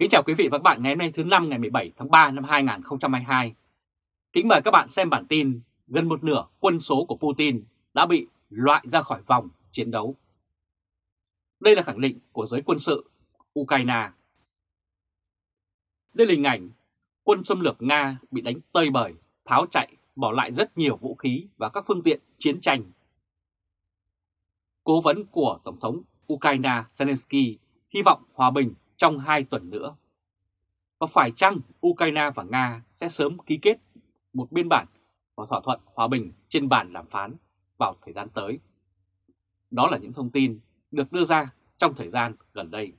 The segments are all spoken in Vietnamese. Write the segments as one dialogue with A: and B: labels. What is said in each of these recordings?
A: Kính chào quý vị và các bạn ngày hôm nay thứ năm ngày 17 tháng 3 năm 2022. Kính mời các bạn xem bản tin gần một nửa quân số của Putin đã bị loại ra khỏi vòng chiến đấu. Đây là khẳng định của giới quân sự Ukraine. Đây là hình ảnh quân xâm lược Nga bị đánh tơi bời, tháo chạy, bỏ lại rất nhiều vũ khí và các phương tiện chiến tranh. Cố vấn của Tổng thống Ukraine Zelensky hy vọng hòa bình trong hai tuần nữa. Và phải chăng Ukraine và Nga sẽ sớm ký kết một biên bản và thỏa thuận hòa bình trên bàn đàm phán vào thời gian tới? Đó là những thông tin được đưa ra trong thời gian gần đây.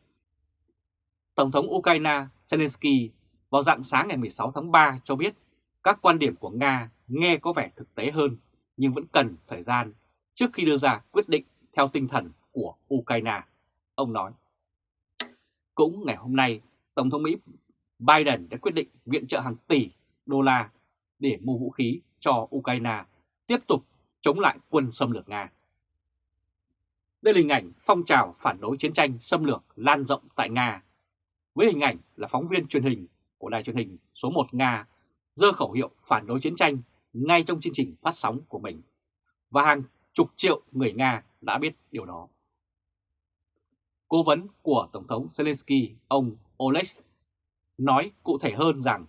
A: Tổng thống Ukraine Zelensky vào dạng sáng ngày 16 tháng 3 cho biết các quan điểm của Nga nghe có vẻ thực tế hơn, nhưng vẫn cần thời gian trước khi đưa ra quyết định theo tinh thần của Ukraine. Ông nói. Cũng ngày hôm nay, Tổng thống Mỹ Biden đã quyết định viện trợ hàng tỷ đô la để mua vũ khí cho Ukraine tiếp tục chống lại quân xâm lược Nga. Đây là hình ảnh phong trào phản đối chiến tranh xâm lược lan rộng tại Nga. Với hình ảnh là phóng viên truyền hình của đài truyền hình số 1 Nga dơ khẩu hiệu phản đối chiến tranh ngay trong chương trình phát sóng của mình. Và hàng chục triệu người Nga đã biết điều đó. Cố vấn của Tổng thống Zelensky, ông Oleg, nói cụ thể hơn rằng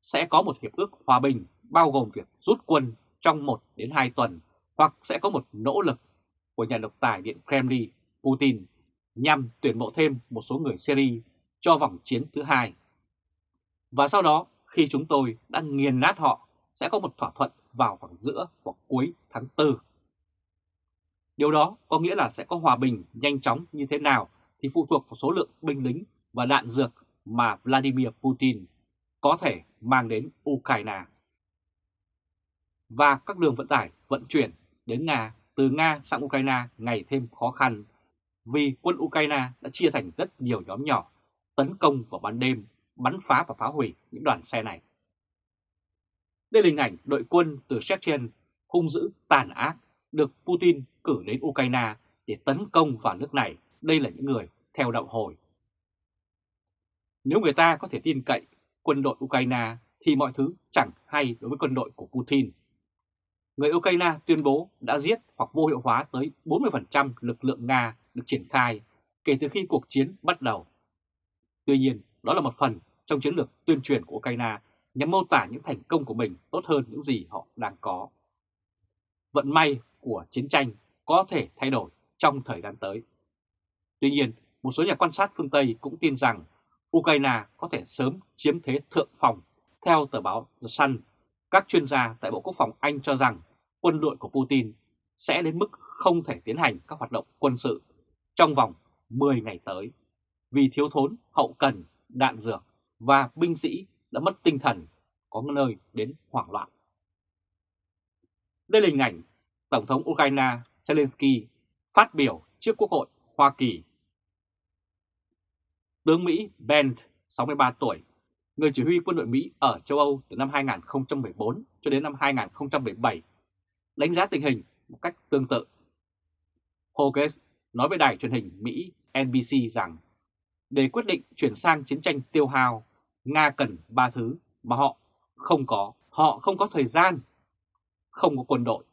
A: sẽ có một hiệp ước hòa bình bao gồm việc rút quân trong 1 đến 2 tuần hoặc sẽ có một nỗ lực của nhà độc tài Điện Kremlin Putin nhằm tuyển mộ thêm một số người Syria cho vòng chiến thứ hai. Và sau đó, khi chúng tôi đã nghiền nát họ, sẽ có một thỏa thuận vào khoảng giữa hoặc cuối tháng 4. Điều đó có nghĩa là sẽ có hòa bình nhanh chóng như thế nào thì phụ thuộc vào số lượng binh lính và đạn dược mà Vladimir Putin có thể mang đến Ukraine. Và các đường vận tải vận chuyển đến Nga từ Nga sang Ukraine ngày thêm khó khăn vì quân Ukraine đã chia thành rất nhiều nhóm nhỏ tấn công vào ban đêm, bắn phá và phá hủy những đoàn xe này. Đây là hình ảnh đội quân từ Chechen hung dữ tàn ác được Putin cử đến Ukraine để tấn công vào nước này đây là những người theo đạo hồi. Nếu người ta có thể tin cậy quân đội Ukraine thì mọi thứ chẳng hay đối với quân đội của Putin. Người Ukraine tuyên bố đã giết hoặc vô hiệu hóa tới 40% lực lượng Nga được triển khai kể từ khi cuộc chiến bắt đầu. Tuy nhiên, đó là một phần trong chiến lược tuyên truyền của Ukraine nhằm mô tả những thành công của mình tốt hơn những gì họ đang có. Vận may của chiến tranh có thể thay đổi trong thời gian tới. Tuy nhiên, một số nhà quan sát phương Tây cũng tin rằng Ukraine có thể sớm chiếm thế thượng phòng. Theo tờ báo The Sun, các chuyên gia tại Bộ Quốc phòng Anh cho rằng quân đội của Putin sẽ đến mức không thể tiến hành các hoạt động quân sự trong vòng 10 ngày tới vì thiếu thốn hậu cần, đạn dược và binh sĩ đã mất tinh thần, có nơi đến hoảng loạn. Đây là hình ảnh Tổng thống Ukraine Zelensky phát biểu trước Quốc hội Hoa Kỳ Tướng Mỹ Ben, 63 tuổi, người chỉ huy quân đội Mỹ ở châu Âu từ năm 2014 cho đến năm 2017, đánh giá tình hình một cách tương tự. Hoges nói với đài truyền hình Mỹ NBC rằng để quyết định chuyển sang chiến tranh tiêu hao, Nga cần ba thứ mà họ không có. Họ không có thời gian, không có quân đội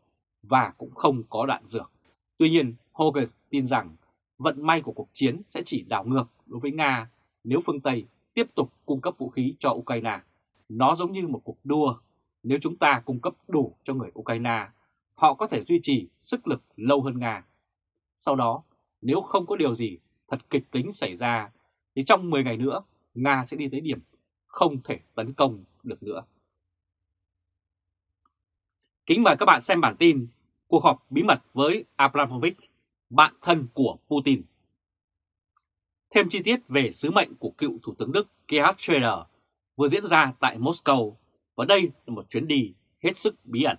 A: và cũng không có đạn dược. Tuy nhiên, Hoges tin rằng vận may của cuộc chiến sẽ chỉ đảo ngược đối với Nga nếu phương Tây tiếp tục cung cấp vũ khí cho Ukraine. Nó giống như một cuộc đua, nếu chúng ta cung cấp đủ cho người Ukraine, họ có thể duy trì sức lực lâu hơn Nga. Sau đó, nếu không có điều gì thật kịch tính xảy ra, thì trong 10 ngày nữa, Nga sẽ đi tới điểm không thể tấn công được nữa. Kính mời các bạn xem bản tin Cuộc họp bí mật với Abramovich, bạn thân của Putin. Thêm chi tiết về sứ mệnh của cựu Thủ tướng Đức Gerhard Schröder vừa diễn ra tại Moscow và đây là một chuyến đi hết sức bí ẩn.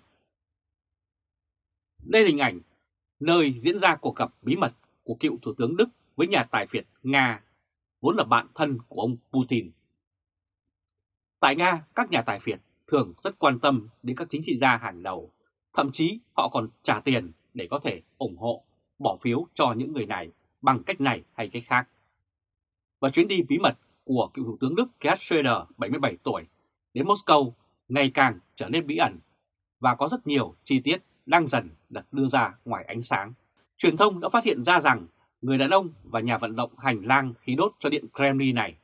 A: Đây là hình ảnh nơi diễn ra cuộc gặp bí mật của cựu Thủ tướng Đức với nhà tài phiệt Nga, vốn là bạn thân của ông Putin. Tại Nga, các nhà tài phiệt thường rất quan tâm đến các chính trị gia hàng đầu, thậm chí họ còn trả tiền để có thể ủng hộ, bỏ phiếu cho những người này bằng cách này hay cách khác và chuyến đi bí mật của cựu Thủ tướng Đức Gerhard Schröder 77 tuổi đến Moscow ngày càng trở nên bí ẩn và có rất nhiều chi tiết đang dần được đưa ra ngoài ánh sáng. Truyền thông đã phát hiện ra rằng người đàn ông và nhà vận động hành lang khí đốt cho Điện Kremlin này,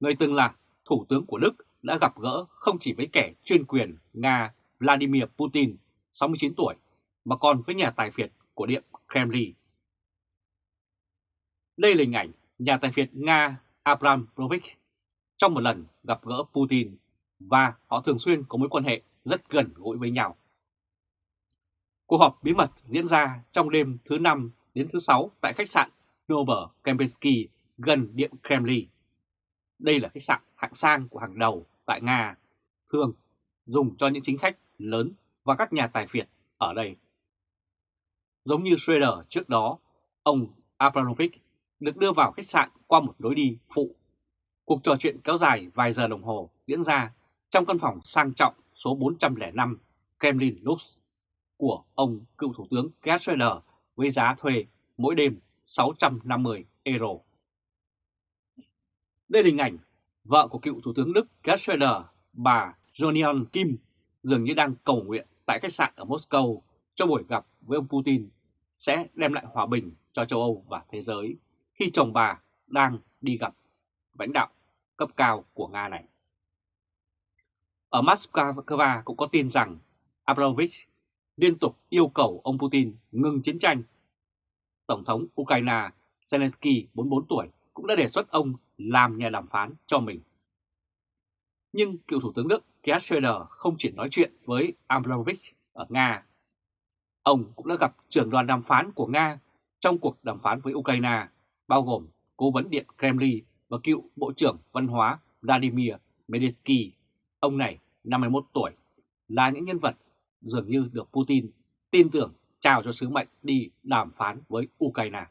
A: người từng là Thủ tướng của Đức đã gặp gỡ không chỉ với kẻ chuyên quyền Nga Vladimir Putin, 69 tuổi, mà còn với nhà tài phiệt của Điện Kremlin. Đây là hình ảnh nhà tài phiệt Nga Abramovich trong một lần gặp gỡ Putin và họ thường xuyên có mối quan hệ rất gần gũi với nhau. Cuộc họp bí mật diễn ra trong đêm thứ năm đến thứ sáu tại khách sạn Nobel Kempinski gần Điện Kremlin. Đây là khách sạn hạng sang của hàng đầu tại Nga, thường dùng cho những chính khách lớn và các nhà tài phiệt ở đây. Giống như Schroeder trước đó, ông Abramovich được đưa vào khách sạn qua một lối đi phụ. Cuộc trò chuyện kéo dài vài giờ đồng hồ diễn ra trong căn phòng sang trọng số 405 Kremlin Lux của ông cựu Thủ tướng Gerhard Schröder với giá thuê mỗi đêm 650 euro. Đây là hình ảnh vợ của cựu Thủ tướng Đức Gerhard Schröder, bà Jonion Kim, dường như đang cầu nguyện tại khách sạn ở Moscow cho buổi gặp với ông Putin sẽ đem lại hòa bình cho châu Âu và thế giới khi chồng bà đang đi gặp lãnh đạo cấp cao của Nga này. Ở Moscow cũng có tin rằng Abramovich liên tục yêu cầu ông Putin ngừng chiến tranh. Tổng thống Ukraine Zelensky 44 tuổi cũng đã đề xuất ông làm nhà đàm phán cho mình. Nhưng cựu Thủ tướng Đức Gerhard Schröder không chỉ nói chuyện với Abramovich ở Nga. Ông cũng đã gặp trưởng đoàn đàm phán của Nga trong cuộc đàm phán với Ukraine, bao gồm cố vấn điện Kremlin và cựu Bộ trưởng Văn hóa Vladimir Medinsky. Ông này, 51 tuổi, là những nhân vật dường như được Putin tin tưởng trao cho sứ mệnh đi đàm phán với Ukraine.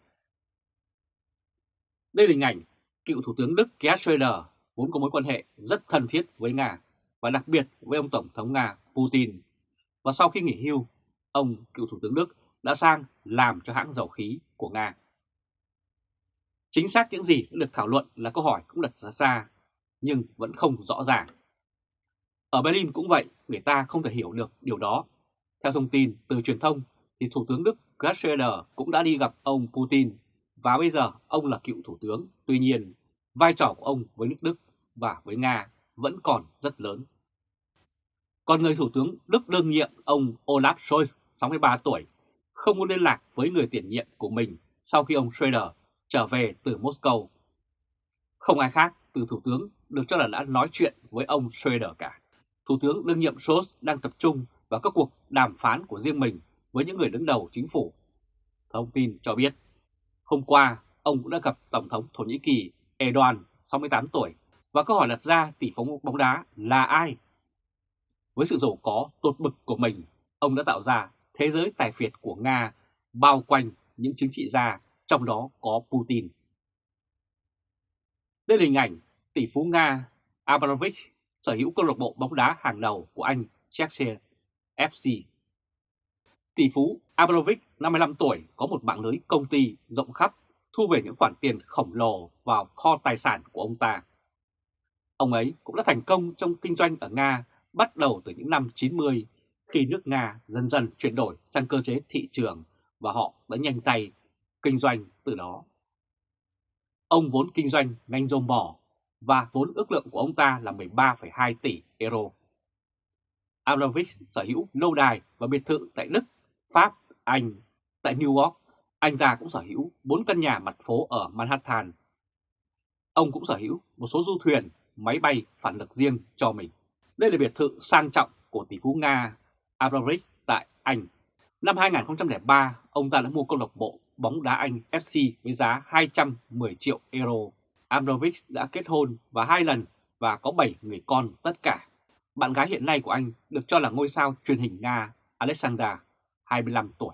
A: Đây là hình ảnh cựu Thủ tướng Đức Gerhard Schröder vốn có mối quan hệ rất thân thiết với Nga và đặc biệt với ông Tổng thống Nga Putin. Và sau khi nghỉ hưu, ông cựu Thủ tướng Đức đã sang làm cho hãng dầu khí của Nga. Chính xác những gì đã được thảo luận là câu hỏi cũng đặt ra xa, nhưng vẫn không rõ ràng. Ở Berlin cũng vậy, người ta không thể hiểu được điều đó. Theo thông tin từ truyền thông, thì Thủ tướng Đức Gerhard Schröder cũng đã đi gặp ông Putin và bây giờ ông là cựu Thủ tướng. Tuy nhiên, vai trò của ông với nước Đức và với Nga vẫn còn rất lớn. Còn người Thủ tướng Đức đương nhiệm ông Olaf Scholz, 63 tuổi, không muốn liên lạc với người tiền nhiệm của mình sau khi ông Schröder trở về từ Moscow. Không ai khác từ Thủ tướng được cho là đã nói chuyện với ông Schroeder cả. Thủ tướng đương nhiệm Scholz đang tập trung vào các cuộc đàm phán của riêng mình với những người đứng đầu chính phủ. Thông tin cho biết, hôm qua ông cũng đã gặp Tổng thống Thổ Nhĩ Kỳ Erdogan, 68 tuổi, và câu hỏi đặt ra tỷ phú bóng đá là ai? Với sự giàu có tột bực của mình, ông đã tạo ra thế giới tài phiệt của Nga bao quanh những chính trị gia, trong đó có Putin. Đây là hình ảnh tỷ phú Nga Abramovich sở hữu câu lạc bộ bóng đá hàng đầu của Anh, Chelsea FC. Tỷ phú Abramovich 55 tuổi, có một mạng lưới công ty rộng khắp, thu về những khoản tiền khổng lồ vào kho tài sản của ông ta. Ông ấy cũng đã thành công trong kinh doanh ở Nga bắt đầu từ những năm 90 khi nước Nga dần dần chuyển đổi sang cơ chế thị trường và họ đã nhanh tay kinh doanh từ đó. Ông vốn kinh doanh ngành dầu mỏ và vốn ước lượng của ông ta là 13,2 tỷ euro. Abramovich sở hữu lâu đài và biệt thự tại Đức, Pháp, Anh. Tại New York, anh ta cũng sở hữu 4 căn nhà mặt phố ở Manhattan. Ông cũng sở hữu một số du thuyền, máy bay phản lực riêng cho mình. Đây là biệt thự sang trọng của tỷ phú Nga Abramovich tại Anh. Năm 2003, ông ta đã mua câu lạc bộ bóng đá Anh FC với giá 210 triệu euro. Abramovich đã kết hôn và hai lần và có 7 người con tất cả. Bạn gái hiện nay của anh được cho là ngôi sao truyền hình Nga Alexandra, 25 tuổi.